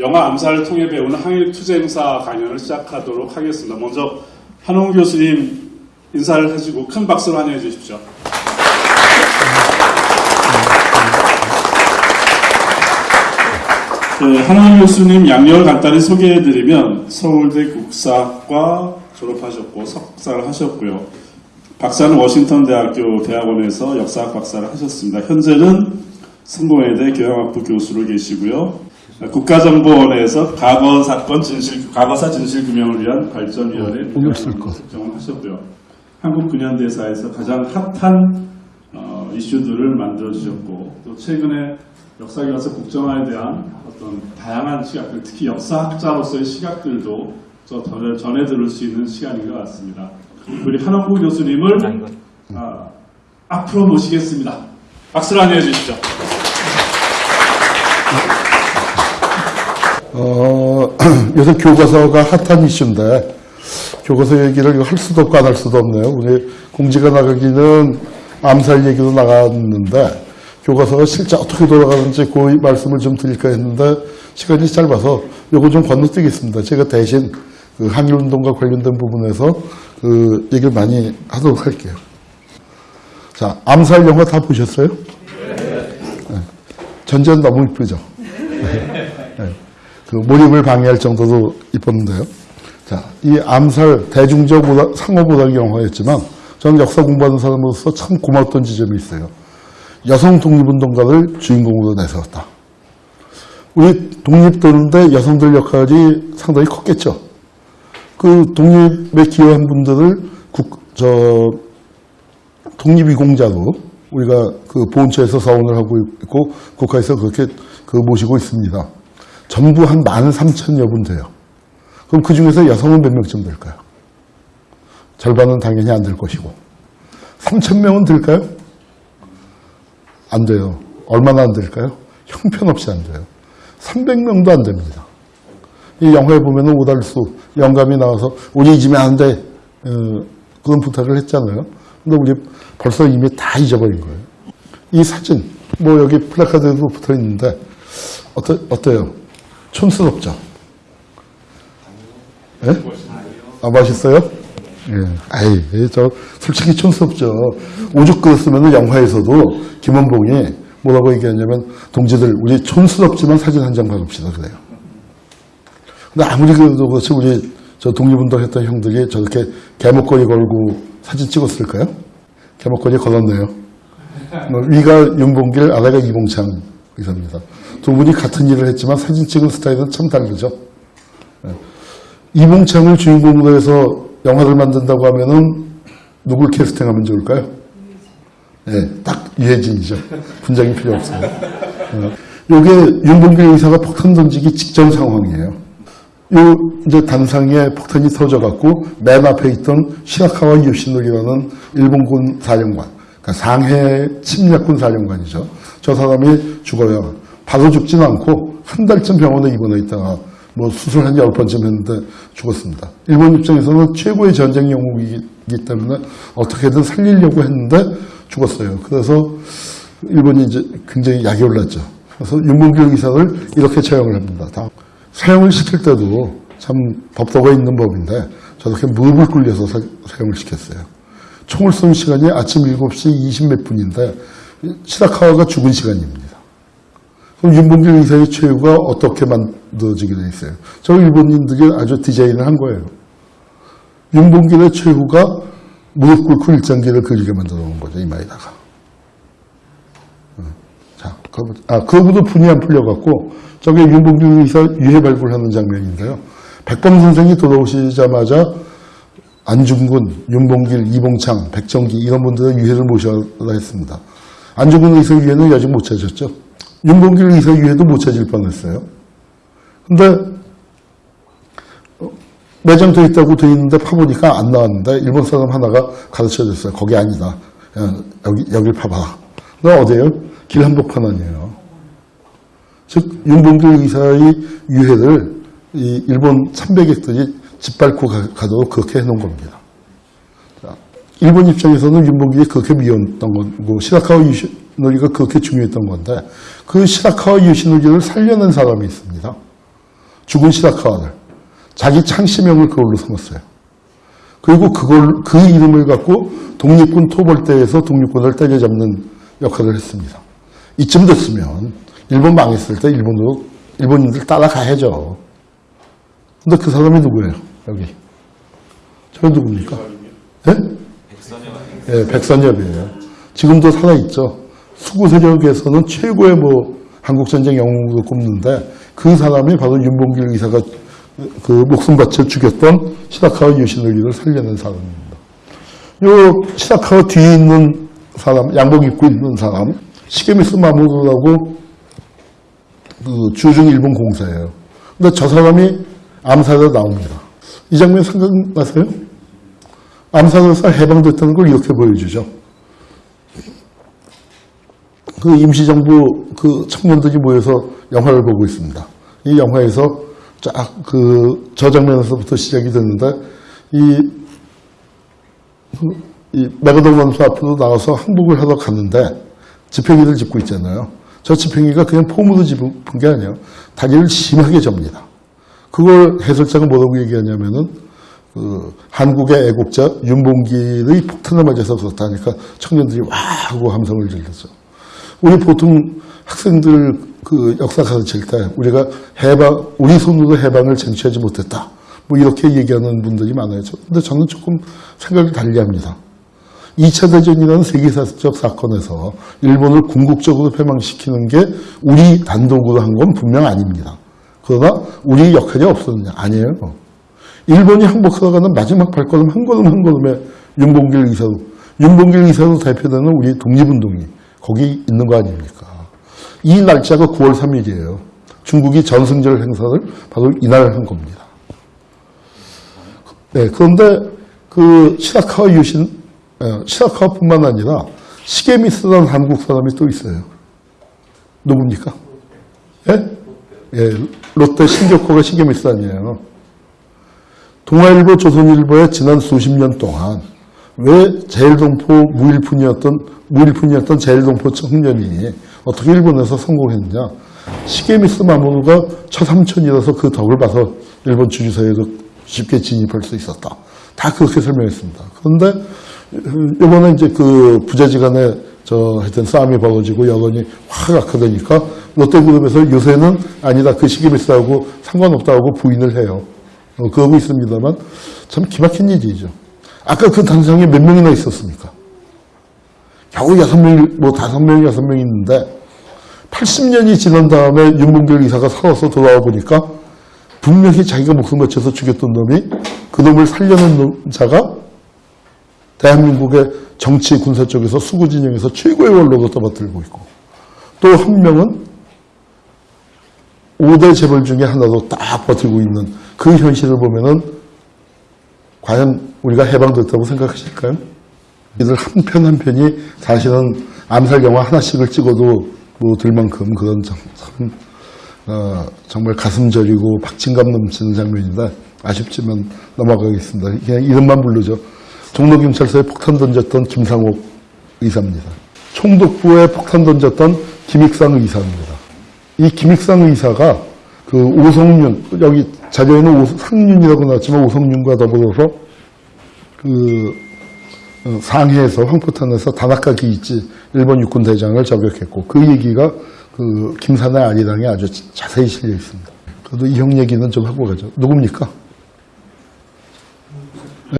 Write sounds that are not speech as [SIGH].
영화 암살을 통해 배우는 항일 투쟁사 강연을 시작하도록 하겠습니다. 먼저 한홍 교수님 인사를 해주고 큰 박수로 환영해 주십시오. 네, 한홍 교수님 양력을 간단히 소개해드리면 서울대 국사과 졸업하셨고 석사를 하셨고요. 박사는 워싱턴 대학교 대학원에서 역사학 박사를 하셨습니다. 현재는 성공회대 교양학부 교수로 계시고요. 국가정보원에서 과거 사건 진실, 과거사 진실규명을 위한 발전위원회 것. 국정을 하셨고요. 한국 근현대사에서 가장 핫한 어, 이슈들을 만들어 주셨고 또 최근에 역사교과서 국정화에 대한 어떤 다양한 시각들, 특히 역사학자로서의 시각들도 저 전해, 전해 들을 수 있는 시간인 것 같습니다. 우리 한원구 교수님을 아, 앞으로 모시겠습니다. 박수를 안내해 주시죠. 어, [CLEARS THROAT] 요새 교과서가 핫한 이슈인데 교과서 얘기를 할 수도 없고 안 할 수도 없네요. 우리 공지가 나가기는 암살 얘기도 나갔는데 교과서가 실제 어떻게 돌아가는지 그 말씀을 좀 드릴까 했는데 시간이 짧아서 요거 좀 건너뛰겠습니다. 제가 대신 그 항일운동과 관련된 부분에서 그 얘기를 많이 하도록 할게요. 자, 암살 영화 다 보셨어요? 네. 전전 너무 이쁘죠? 그 몰입을 방해할 정도로 이뻤는데요. 자, 이 암살 대중적 오다- 상업오락 영화였지만 저는 역사 공부하는 사람으로서 참 고마웠던 지점이 있어요. 여성 독립운동가를 주인공으로 내세웠다. 우리 독립되는데 여성들 역할이 상당히 컸겠죠. 그 독립에 기여한 분들을 국, 저, 독립이공자로 우리가 그 보훈처에서 사원을 하고 있고 국가에서 그렇게 그 모시고 있습니다. 전부 한 13,000여 분 돼요. 그럼 그 중에서 여성은 몇 명쯤 될까요? 절반은 당연히 안 될 것이고. 3,000명은 될까요? 안 돼요. 얼마나 안 될까요? 형편없이 안 돼요. 300명도 안 됩니다. 이 영화에 보면 은 오달수 영감이 나와서 우리 잊으면 안 돼. 어, 그런 부탁을 했잖아요. 근데 우리 벌써 이미 다 잊어버린 거예요. 이 사진, 뭐 여기 플래카드에도 붙어 있는데, 어떠, 어때요? 촌스럽죠? 예? 아, 맛있어요? 예. 아이, 예, 저, 솔직히 촌스럽죠. 오죽 그랬으면 영화에서도 김원봉이 뭐라고 얘기하냐면, 동지들, 우리 촌스럽지만 사진 한 장 받읍시다. 그래요. 근데 아무리 그래도 그렇지, 우리 저 독립운동 했던 형들이 저렇게 개목걸이 걸고 사진 찍었을까요? 개목걸이 걸었네요. 뭐 위가 윤봉길, 아래가 이봉창 의사입니다. 두 분이 같은 일을 했지만 사진 찍은 스타일은 참 다르죠. 예. 이봉창을 주인공으로 해서 영화를 만든다고 하면은 누굴 캐스팅하면 좋을까요? 예, 딱 유해진이죠. 분장이 필요 없어요. 이게 윤봉길 의사가 폭탄 던지기 직전 상황이에요. 요 이제 단상에 폭탄이 터져갖고 맨 앞에 있던 시라카와 요시노리라는 일본군 사령관, 그러니까 상해 침략군 사령관이죠. 저 사람이 죽어요. 바로 죽지는 않고 한 달쯤 병원에 입원해 있다가 뭐 수술 한열 번쯤 했는데 죽었습니다. 일본 입장에서는 최고의 전쟁 영웅이기 때문에 어떻게든 살리려고 했는데 죽었어요. 그래서 일본이 이제 굉장히 약이 올랐죠. 그래서 윤봉길 의사를 이렇게 처형을 합니다. 다 사형을 시킬 때도 참 법도가 있는 법인데 저렇게 무릎을 꿇려서 사, 사형을 시켰어요. 총을 쏜 시간이 아침 7시 20 몇 분인데 시다카와가 죽은 시간입니다. 그럼 윤봉길 의사의 최후가 어떻게 만들어지게 돼 있어요? 저 일본인들이 아주 디자인을 한 거예요. 윤봉길의 최후가 무릎 꿇고 일장기를 그리게 만들어 놓은 거죠, 이마에다가. 자, 그, 아, 그거보다 분이 안 풀려갖고, 저게 윤봉길 의사 유해 발굴하는 장면인데요. 백범 선생이 돌아오시자마자 안중근, 윤봉길, 이봉창, 백정기 이런 분들의 유해를 모셔라 했습니다. 안중근 의사 유해는 아직 못 찾았죠. 윤봉길 의사 유해도 못 찾을 뻔했어요. 근데 어, 매장돼 있다고 돼 있는데 파보니까 안 나왔는데 일본 사람 하나가 가르쳐 줬어요. 거기 아니다. 야, 여기 여길 파봐. 너 어디에요? 길 한복판 아니에요. 즉 윤봉길 의사의 유해를 이 일본 참배객들이 짓밟고 가, 가도록 그렇게 해놓은 겁니다. 자, 일본 입장에서는 윤봉길이 그렇게 미웠던 거고 시라카와 유시노리가 그렇게 중요했던 건데 그 시라카와 유시노리를 살려낸 사람이 있습니다. 죽은 시다카와를 자기 창시명을 그걸로 삼았어요. 그리고 그걸 그 이름을 갖고 독립군 토벌대에서 독립군을 때려잡는 역할을 했습니다. 이쯤 됐으면 일본 망했을 때 일본으로 일본인들 따라가야죠. 근데 그 사람이 누구예요? 여기. 저 누굽니까? 예? 예, 백선엽이에요. 지금도 살아있죠. 수구 세력에서는 최고의 뭐 한국전쟁 영웅으로 꼽는데 그 사람이 바로 윤봉길 의사가 그 목숨 바쳐 죽였던 시다카와 유신의리를 살려낸 사람입니다. 요 시다카와 뒤에 있는 사람, 양복 입고 있는 사람, 시게미스 마모루라고 그 주중 일본 공사예요. 근데 저 사람이 암살에 나옵니다. 이 장면 생각나세요? 암살에서 해방됐다는 걸 이렇게 보여주죠. 그 임시정부 그 청년들이 모여서 영화를 보고 있습니다. 이 영화에서 쫙 그 저 장면에서부터 시작이 됐는데 이, 이 메가동 원수 앞으로 나와서 항복을 하러 갔는데 지팽이를 짚고 있잖아요. 저 지팽이가 그냥 폼으로 짚은 게 아니에요. 다리를 심하게 접니다. 그걸 해설자가 뭐라고 얘기하냐면은 그 한국의 애국자 윤봉길의 폭탄을 맞아서 그렇다니까 청년들이 와 하고 함성을 질렀죠. 우리 보통 학생들 그 역사 가르칠 때 우리가 해방 우리 손으로 해방을 쟁취하지 못했다. 뭐 이렇게 얘기하는 분들이 많아요. 근데 저는 조금 생각을 달리합니다. 2차 대전이라는 세계사적 사건에서 일본을 궁극적으로 패망시키는 게 우리 단독으로 한 건 분명 아닙니다. 그러나 우리 역할이 없었느냐? 아니에요. 일본이 항복하가는 마지막 발걸음 한 걸음 한 걸음에 윤봉길 의사로 윤봉길 의사로 대표되는 우리 독립운동이 거기 있는 거 아닙니까? 이 날짜가 9월 3일이에요. 중국이 전승절 행사를 바로 이날 한 겁니다. 네, 그런데 그 시다카와 유신, 어, 시다카와뿐만 아니라 시게미스라는 한국 사람이 또 있어요. 누굽니까? 예? 예, 롯데 신격호가 시게미스 아니에요. 동아일보, 조선일보에 지난 수십 년 동안 왜 제일동포 무일푼이었던 무일푼이었던 제일동포 청년이 어떻게 일본에서 성공했느냐? 시게미스 마모루가 처삼촌이라서 그 덕을 봐서 일본 주주사회도 쉽게 진입할 수 있었다. 다 그렇게 설명했습니다. 그런데 이번에 이제 그 부자지간에 저 하여튼 싸움이 벌어지고 여론이 확 악화되니까 롯데그룹에서 요새는 아니다 그 시기비싸고 상관없다고 부인을 해요. 어, 그러고 있습니다만 참 기막힌 일이죠. 아까 그 단상에 몇 명이나 있었습니까? 겨우 여섯 명, 뭐 다섯 명, 여섯 명 있는데 80년이 지난 다음에 윤봉길 의사가 살아서 돌아와 보니까 분명히 자기가 목숨 바쳐서 죽였던 놈이 그 놈을 살려낸 놈, 자가 대한민국의 정치 군사 쪽에서 수구 진영에서 최고의 원로로 떠받들고 있고 또 한 명은 5대 재벌 중에 하나로 딱 버티고 있는 그 현실을 보면은 과연 우리가 해방됐다고 생각하실까요? 이들 한 편 한 편이 사실은 암살 영화 하나씩을 찍어도 뭐들 만큼 그런 참, 참 어, 정말 가슴 저리고 박진감 넘치는 장면인데 아쉽지만 넘어가겠습니다. 그냥 이름만 부르죠. 종로경찰서에 폭탄 던졌던 김상옥 의사입니다. 총독부에 폭탄 던졌던 김익상 의사입니다. 이 김익상 의사가 그 오성윤, 여기 자료에는 오- 상윤이라고 나왔지만 오성윤과 더불어서 그 어, 상해에서 황포탄에서 다나카 기 이치 일본 육군 대장을 저격했고 그 얘기가 그 김산의 아리랑에 아주 자세히 실려 있습니다. 그래도 이 형 얘기는 좀 하고 가죠. 누굽니까?